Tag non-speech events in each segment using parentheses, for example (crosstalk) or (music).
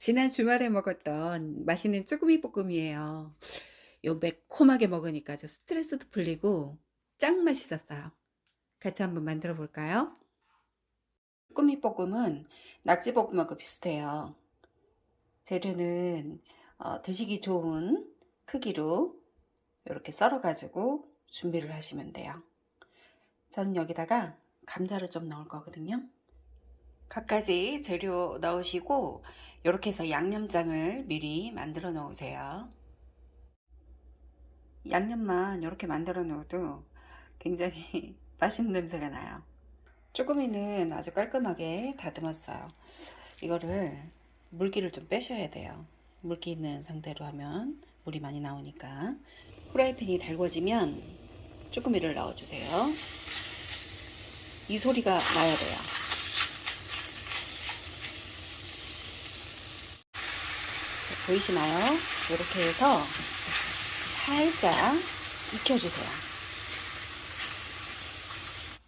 지난 주말에 먹었던 맛있는 쭈꾸미 볶음이에요. 요 매콤하게 먹으니까 저 스트레스도 풀리고 짱 맛있었어요. 같이 한번 만들어 볼까요? 쭈꾸미 볶음은 낙지 볶음하고 비슷해요. 재료는 어, 드시기 좋은 크기로 이렇게 썰어 가지고 준비를 하시면 돼요. 저는 여기다가 감자를 좀 넣을 거거든요. 갖가지 재료 넣으시고 이렇게 해서 양념장을 미리 만들어 놓으세요. 양념만 이렇게 만들어 놓어도 굉장히 (laughs) 맛있는 냄새가 나요. 쭈꾸미는 아주 깔끔하게 다듬었어요. 이거를 물기를 좀 빼셔야 돼요. 물기 있는 상태로 하면 물이 많이 나오니까 후라이팬이 달궈지면 쭈꾸미를 넣어주세요. 이 소리가 나야 돼요. 보이시나요? 이렇게 해서 살짝 익혀주세요.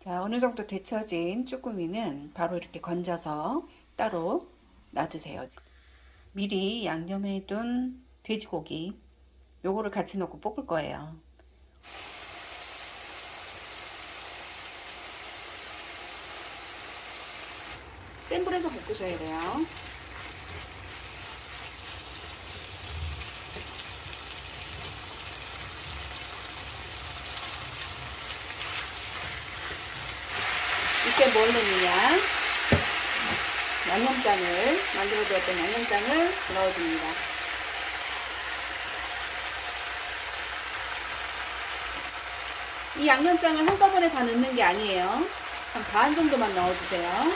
자, 어느 정도 데쳐진 쭈꾸미는 바로 이렇게 건져서 따로 놔두세요. 미리 양념해 둔 돼지고기 요거를 같이 넣고 볶을 거예요. 센 불에서 볶으셔야 돼요. 이때 뭘 넣느냐? 양념장을 만들어 두었던 양념장을 넣어줍니다. 이 양념장을 한꺼번에 다 넣는 게 아니에요. 한 반 정도만 넣어주세요.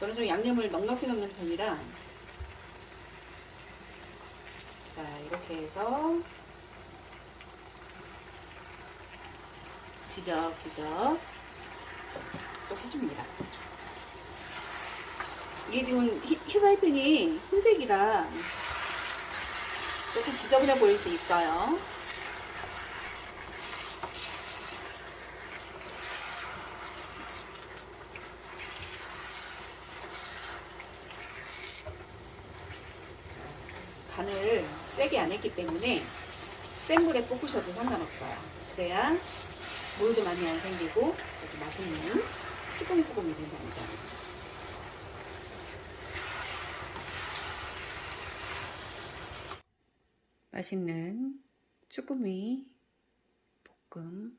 저는 좀 양념을 넉넉히 넣는 편이라 자 이렇게 해서 뒤적뒤적 또 해줍니다. 이게 지금 히, 휴라이팬이 흰색이라 조금 지저분해 보일 수 있어요. 간을 세게 안 했기 때문에 센 물에 볶으셔도 상관없어요. 그래야 물도 많이 안 생기고 아주 맛있는 쭈꾸미 볶음이 된답니다. 맛있는 쭈꾸미 볶음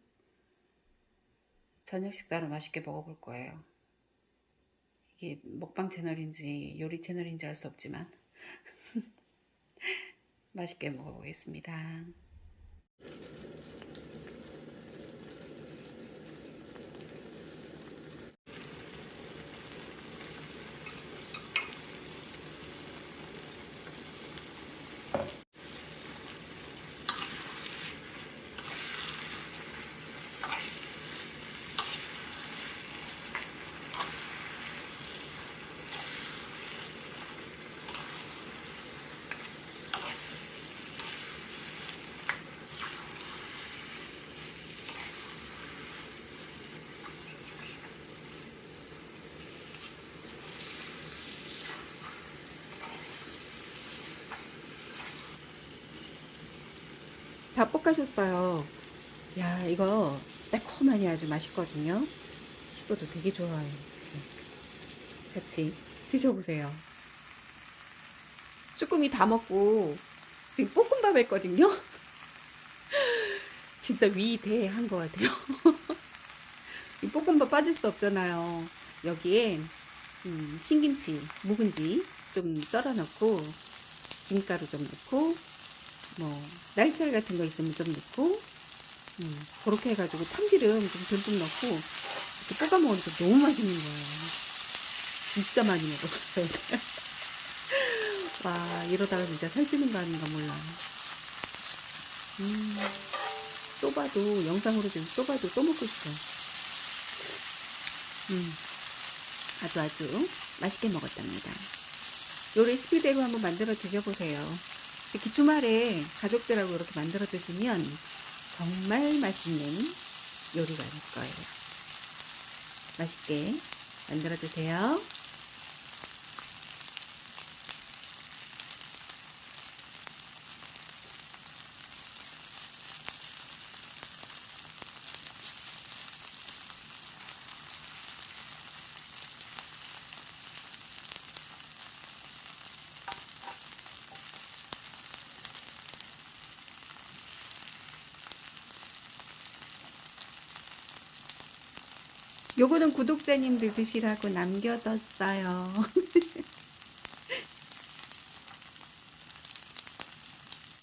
저녁 식사로 맛있게 먹어볼 거예요. 이게 먹방 채널인지 요리 채널인지 알 수 없지만 맛있게 먹어보겠습니다. 다 볶아줬어요. 야, 이거 매콤하니 아주 맛있거든요. 식구도 되게 좋아해요. 지금. 같이 드셔보세요. 쭈꾸미 다 먹고 지금 볶음밥 했거든요. (laughs) 진짜 위대한 것 같아요. (laughs) 이 볶음밥 빠질 수 없잖아요. 여기에 음, 신김치, 묵은지 좀 썰어 넣고 김가루 좀 넣고 뭐 날치알 같은 거 있으면 좀 넣고 음, 그렇게 해가지고 참기름 좀 듬뿍 넣고 이렇게 볶아 먹으니까 너무 맛있는 거예요. 진짜 많이 먹었어요. (laughs) 와 이러다가 진짜 살찌는 거 아닌가 몰라. 음, 또 봐도 영상으로 지금 또 봐도 또 먹고 싶어. 음, 아주 아주 맛있게 먹었답니다. 요 레시피대로 한번 만들어 드셔보세요. 특히 주말에 가족들하고 이렇게 만들어 드시면 정말 맛있는 요리가 될 거예요. 맛있게 만들어 주세요. 요거는 구독자님들 드시라고 남겨뒀어요. (laughs)